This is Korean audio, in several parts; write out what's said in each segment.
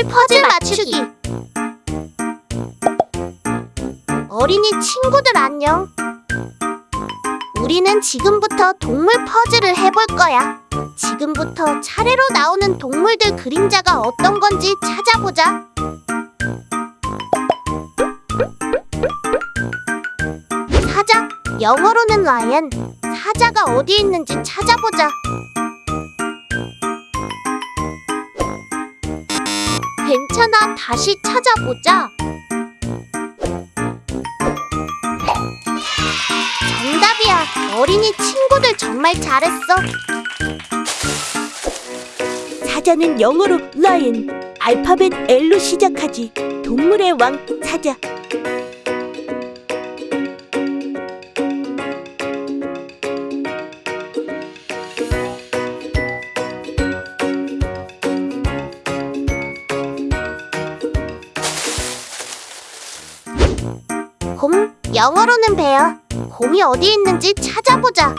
동물 퍼즐 맞추기. 어린이 친구들 안녕. 우리는 지금부터 동물 퍼즐을 해볼 거야. 지금부터 차례로 나오는 동물들 그림자가 어떤 건지 찾아보자. 사자, 영어로는 라이언. 사자가 어디 있는지 찾아보자. 괜찮아, 다시 찾아보자. 정답이야. 어린이 친구들 정말 잘했어. 사자는 영어로 lion, 알파벳 L로 시작하지. 동물의 왕 사자. 영어로는 베어. 곰이 어디 있는지 찾아보자.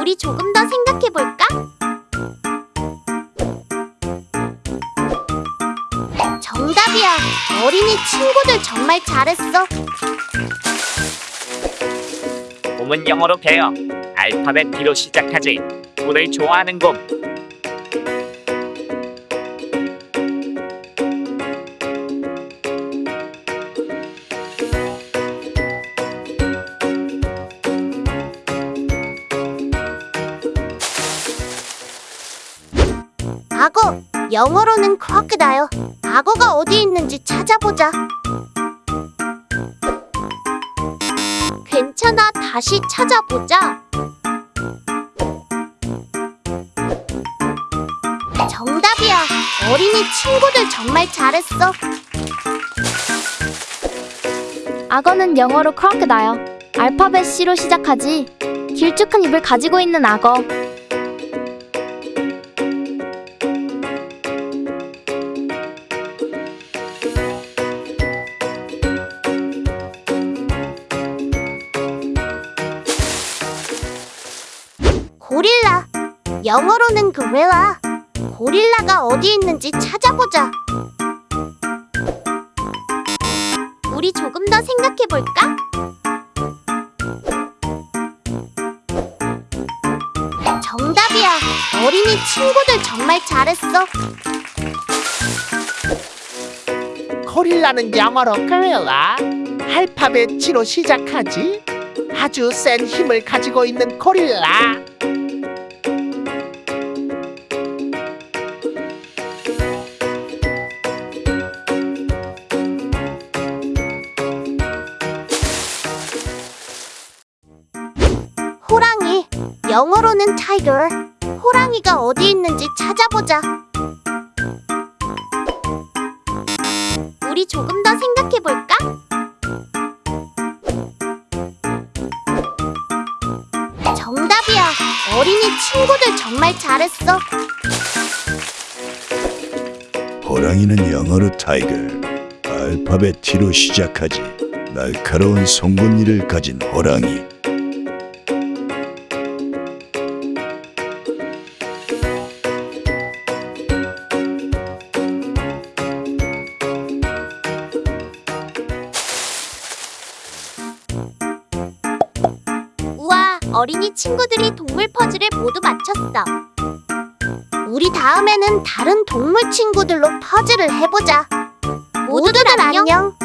우리 조금 더 생각해 볼까? 정답이야. 어린이 친구들 정말 잘했어. 곰은 영어로 베어 알파벳 B로 시작하지 곰을 좋아하는 곰 악어, 영어로는 crocodile. 악어가 어디 있는지 찾아보자. 괜찮아, 다시 찾아보자. 정답이야. 어린이 친구들 정말 잘했어. 악어는 영어로 crocodile, 알파벳 C로 시작하지. 길쭉한 입을 가지고 있는 악어. 고릴라. 영어로는 gorilla. 고릴라가 어디 있는지 찾아보자. 우리 조금 더 생각해 볼까? 정답이야. 어린이 친구들 정말 잘했어. 고릴라는 영어로 gorilla 알파벳 G로 시작하지 아주 센 힘을 가지고 있는 고릴라 영어로는 tiger. 호랑이가 어디 있는지 찾아보자. 우리 조금 더 생각해 볼까? 정답이야. 어린이 친구들 정말 잘했어. 호랑이는 영어로 tiger, 알파벳 T로 시작하지. 날카로운 송곳니를 가진 호랑이. 우와, 어린이 친구들이 동물 퍼즐을 모두 맞췄어. 우리 다음에는 다른 동물 친구들로 퍼즐을 해보자. 모두들 안녕.